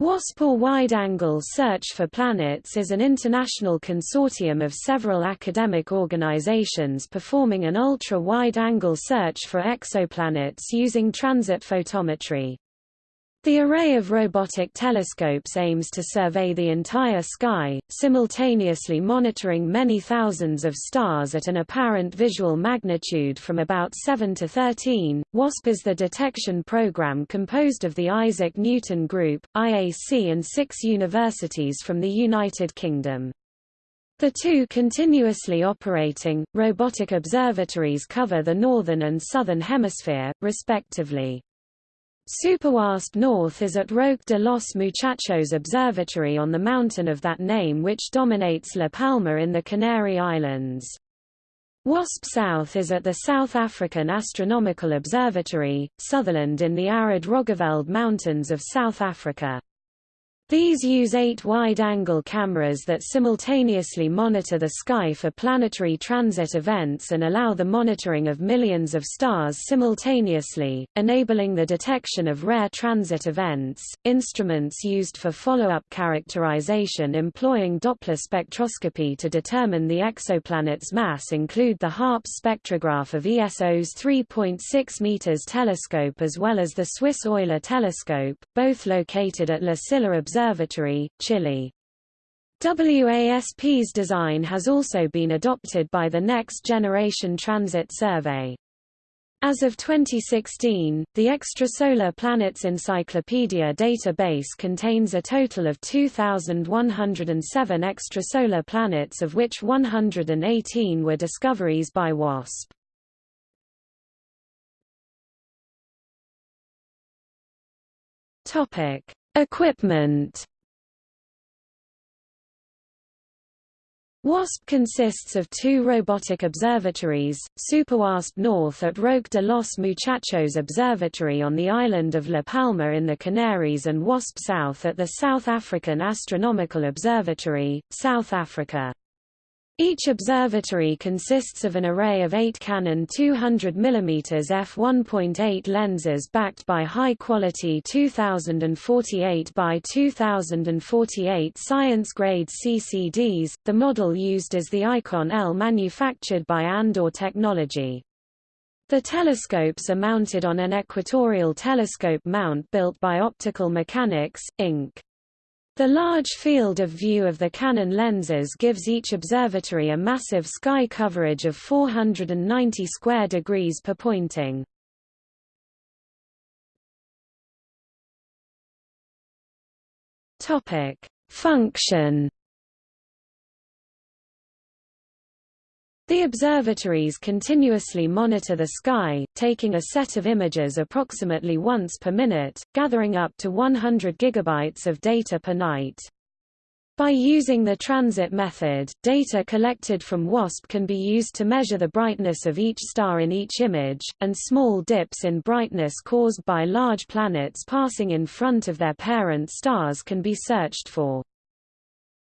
WASP or Wide-Angle Search for Planets is an international consortium of several academic organizations performing an ultra-wide-angle search for exoplanets using transit photometry. The array of robotic telescopes aims to survey the entire sky, simultaneously monitoring many thousands of stars at an apparent visual magnitude from about 7 to 13. WASP is the detection program composed of the Isaac Newton Group, IAC and six universities from the United Kingdom. The two continuously operating, robotic observatories cover the northern and southern hemisphere, respectively. SuperWASP North is at Roque de los Muchachos Observatory on the mountain of that name which dominates La Palma in the Canary Islands. WASP South is at the South African Astronomical Observatory, Sutherland in the arid Roggeveld Mountains of South Africa. These use eight wide-angle cameras that simultaneously monitor the sky for planetary transit events and allow the monitoring of millions of stars simultaneously, enabling the detection of rare transit events. Instruments used for follow-up characterization employing Doppler spectroscopy to determine the exoplanet's mass include the HARPS spectrograph of ESO's 3.6 meters telescope as well as the Swiss Euler telescope, both located at La Silla Observatory Observatory, Chile. WASP's design has also been adopted by the Next Generation Transit Survey. As of 2016, the Extrasolar Planets Encyclopedia database contains a total of 2,107 extrasolar planets of which 118 were discoveries by WASP. Topic: Equipment WASP consists of two robotic observatories, SuperWASP North at Roque de los Muchachos Observatory on the island of La Palma in the Canaries and WASP South at the South African Astronomical Observatory, South Africa. Each observatory consists of an array of eight Canon 200 mm f1.8 lenses backed by high-quality 2048 by 2048 science-grade CCDs. The model used is the iKon-L manufactured by Andor Technology. The telescopes are mounted on an equatorial telescope mount built by Optical Mechanics, Inc. The large field of view of the Canon lenses gives each observatory a massive sky coverage of 490 square degrees per pointing. Topic: Function The observatories continuously monitor the sky, taking a set of images approximately once per minute, gathering up to 100 gigabytes of data per night. By using the transit method, data collected from WASP can be used to measure the brightness of each star in each image, and small dips in brightness caused by large planets passing in front of their parent stars can be searched for.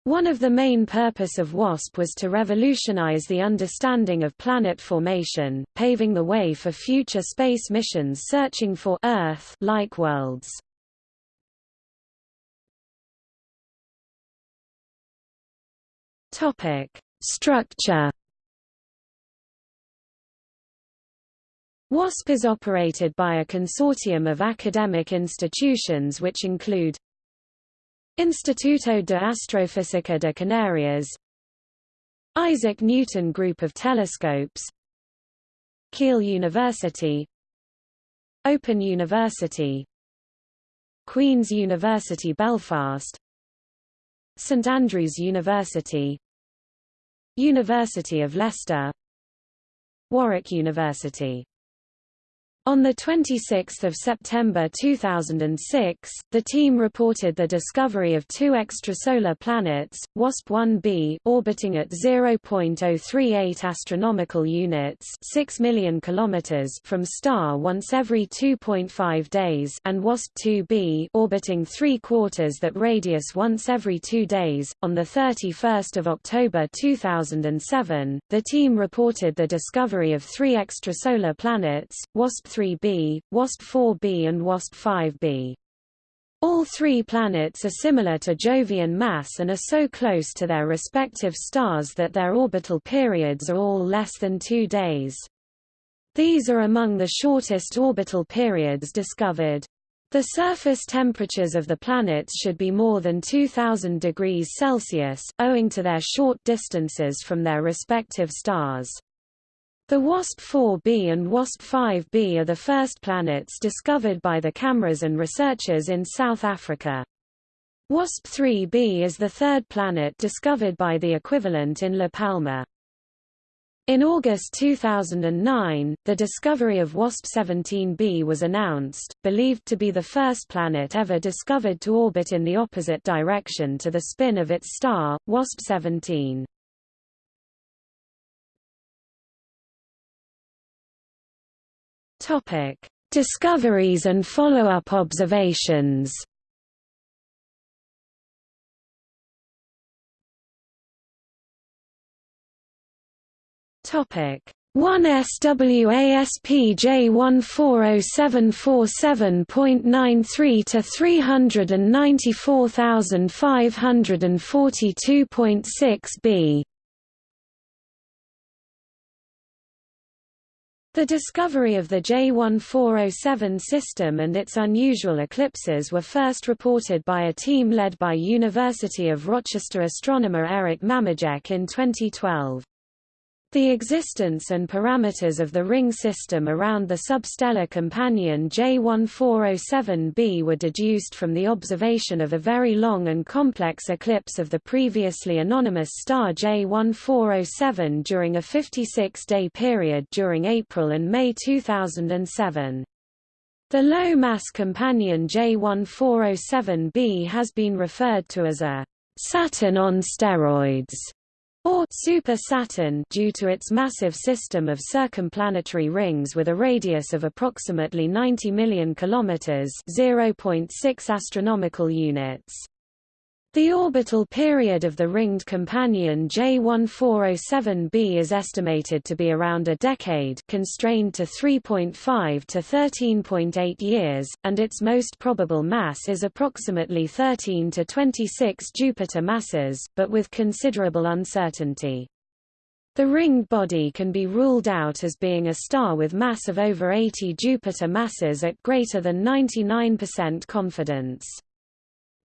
One of the main purpose of WASP was to revolutionize the understanding of planet formation, paving the way for future space missions searching for Earth-like worlds. Topic: Structure WASP is operated by a consortium of academic institutions which include Instituto de Astrofísica de Canarias. Isaac Newton Group of Telescopes. Keele University. Open University. Queen's University Belfast. St Andrews University. University of Leicester. Warwick University on 26 September 2006, the team reported the discovery of two extrasolar planets, WASP-1b orbiting at 0.038 astronomical units 6 million kilometers from star once every 2.5 days and WASP-2b orbiting three quarters that radius once every two days. On 31 October 2007, the team reported the discovery of three extrasolar planets, WASP 3b, WASP 4b and WASP 5b. All three planets are similar to Jovian mass and are so close to their respective stars that their orbital periods are all less than two days. These are among the shortest orbital periods discovered. The surface temperatures of the planets should be more than 2000 degrees Celsius, owing to their short distances from their respective stars. The WASP-4b and WASP-5b are the first planets discovered by the cameras and researchers in South Africa. WASP-3b is the third planet discovered by the equivalent in La Palma. In August 2009, the discovery of WASP-17b was announced, believed to be the first planet ever discovered to orbit in the opposite direction to the spin of its star, WASP-17. Topic: Discoveries and follow-up observations. Topic: 1 SWASP-J140747.93 to 394,542.6 b The discovery of the J1407 system and its unusual eclipses were first reported by a team led by University of Rochester astronomer Eric Mamajek in 2012. The existence and parameters of the ring system around the substellar companion J1407b were deduced from the observation of a very long and complex eclipse of the previously anonymous star J1407 during a 56-day period during April and May 2007. The low-mass companion J1407b has been referred to as a Saturn on steroids or Super Saturn due to its massive system of circumplanetary rings with a radius of approximately 90 million kilometers, 0.6 astronomical units. The orbital period of the ringed companion J1407b is estimated to be around a decade constrained to 3.5 to 13.8 years, and its most probable mass is approximately 13 to 26 Jupiter masses, but with considerable uncertainty. The ringed body can be ruled out as being a star with mass of over 80 Jupiter masses at greater than 99% confidence.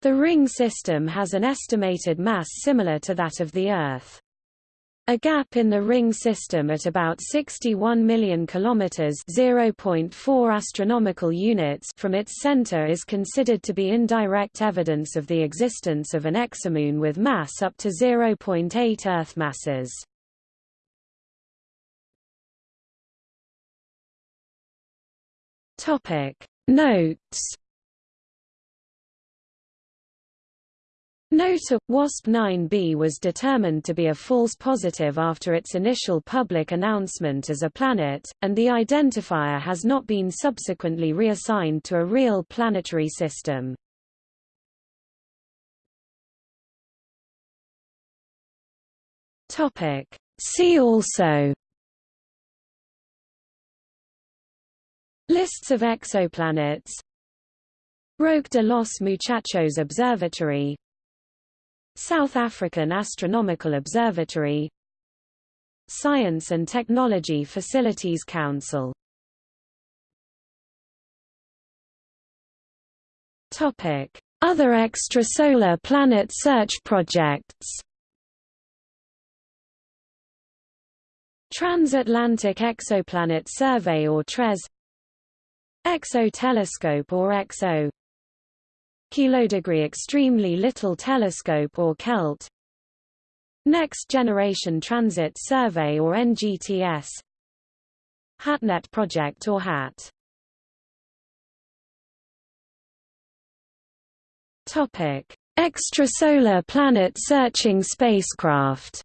The ring system has an estimated mass similar to that of the Earth. A gap in the ring system at about 61 million kilometers (0.4 astronomical units) from its center is considered to be indirect evidence of the existence of an exomoon with mass up to 0.8 Earth masses. Topic: Notes Note WASP-9b was determined to be a false positive after its initial public announcement as a planet, and the identifier has not been subsequently reassigned to a real planetary system. See also Lists of exoplanets Roque de los Muchachos Observatory South African Astronomical Observatory Science and Technology Facilities Council. Other extrasolar planet search projects. Transatlantic Exoplanet Survey or TRES. XO Telescope or XO Kilodegree Extremely Little Telescope or KELT Next Generation Transit Survey or NGTS HATNET Project or HAT Topic: Extrasolar planet searching spacecraft.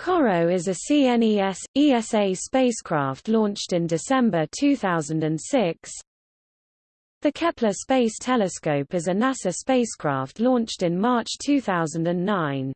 CoRoT is a CNES ESA spacecraft launched in December 2006. The Kepler Space Telescope is a NASA spacecraft launched in March 2009.